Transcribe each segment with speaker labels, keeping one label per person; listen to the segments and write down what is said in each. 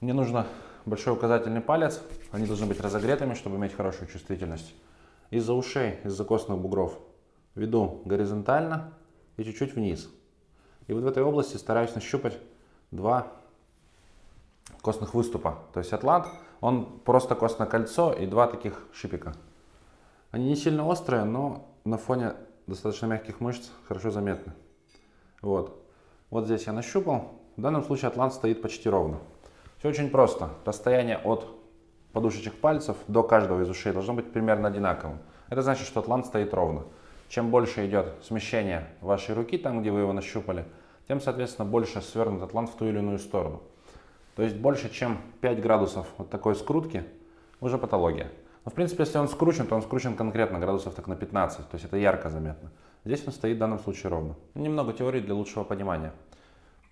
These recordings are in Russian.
Speaker 1: Мне нужно большой указательный палец. Они должны быть разогретыми, чтобы иметь хорошую чувствительность. Из-за ушей, из-за костных бугров веду горизонтально и чуть-чуть вниз. И вот в этой области стараюсь нащупать два костных выступа. То есть атлант, он просто костное кольцо и два таких шипика. Они не сильно острые, но на фоне достаточно мягких мышц хорошо заметны. Вот. Вот здесь я нащупал. В данном случае атлант стоит почти ровно. Все очень просто. Расстояние от подушечек пальцев до каждого из ушей должно быть примерно одинаковым. Это значит, что атлант стоит ровно. Чем больше идет смещение вашей руки, там, где вы его нащупали, тем, соответственно, больше свернут атлант в ту или иную сторону. То есть больше, чем 5 градусов вот такой скрутки, уже патология. Но, в принципе, если он скручен, то он скручен конкретно градусов так на 15, то есть это ярко заметно. Здесь он стоит в данном случае ровно. Немного теории для лучшего понимания.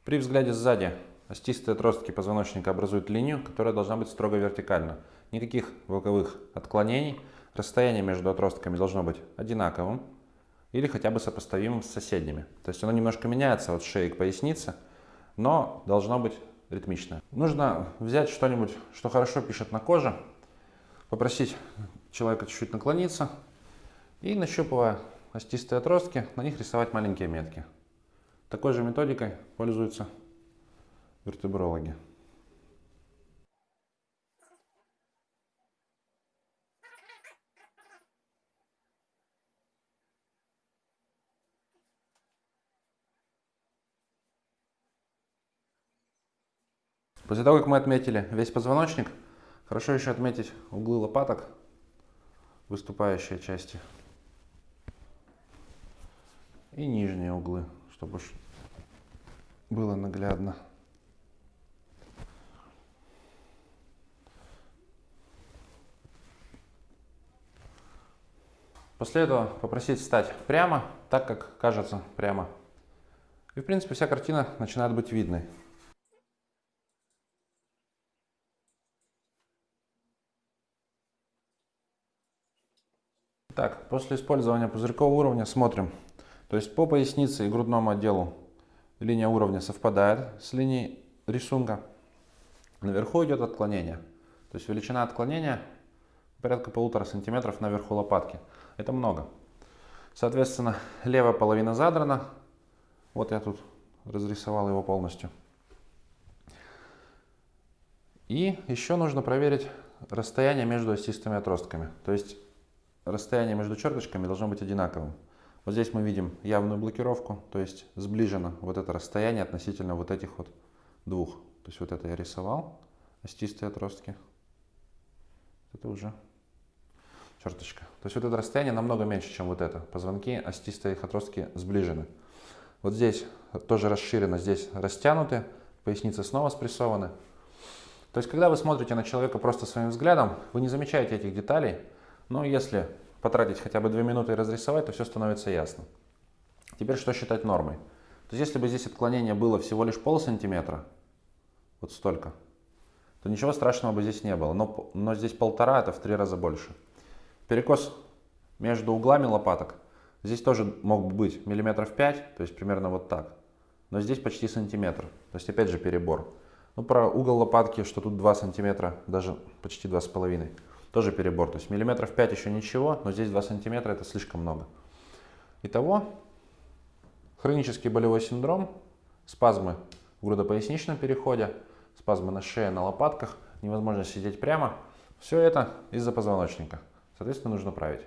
Speaker 1: При взгляде сзади остистые отростки позвоночника образуют линию, которая должна быть строго вертикальна. Никаких боковых отклонений. Расстояние между отростками должно быть одинаковым или хотя бы сопоставимым с соседними. То есть оно немножко меняется от шеи к пояснице, но должно быть ритмичное. Нужно взять что-нибудь, что хорошо пишет на коже, попросить человека чуть-чуть наклониться и, нащупывая остистые отростки, на них рисовать маленькие метки. Такой же методикой пользуются вертебрологи. После того, как мы отметили весь позвоночник, хорошо еще отметить углы лопаток, выступающие части, и нижние углы, чтобы было наглядно. После этого попросить встать прямо, так как кажется прямо. И в принципе вся картина начинает быть видной. Так, после использования пузырькового уровня смотрим. То есть по пояснице и грудному отделу линия уровня совпадает с линией рисунка. Наверху идет отклонение. То есть величина отклонения порядка полутора сантиметров наверху лопатки. Это много. Соответственно, левая половина задрана. Вот я тут разрисовал его полностью. И еще нужно проверить расстояние между осистыми отростками. То есть расстояние между черточками должно быть одинаковым. Вот здесь мы видим явную блокировку, то есть сближено вот это расстояние относительно вот этих вот двух. То есть вот это я рисовал, остистые отростки. Это уже черточка. То есть вот это расстояние намного меньше, чем вот это. Позвонки, остистые их отростки сближены. Вот здесь тоже расширено, здесь растянуты, поясницы снова спрессованы. То есть когда вы смотрите на человека просто своим взглядом, вы не замечаете этих деталей, но если потратить хотя бы 2 минуты и разрисовать, то все становится ясно. Теперь что считать нормой? То есть если бы здесь отклонение было всего лишь пол сантиметра, вот столько, то ничего страшного бы здесь не было. Но, но здесь полтора, это в три раза больше. Перекос между углами лопаток, здесь тоже мог бы быть миллиметров 5, то есть примерно вот так. Но здесь почти сантиметр, то есть опять же перебор. Ну про угол лопатки, что тут 2 сантиметра, даже почти 2,5 тоже перебор. То есть миллиметров 5 еще ничего, но здесь 2 сантиметра это слишком много. Итого, хронический болевой синдром, спазмы в грудопоясничном переходе, спазмы на шее, на лопатках, невозможность сидеть прямо. Все это из-за позвоночника. Соответственно, нужно править.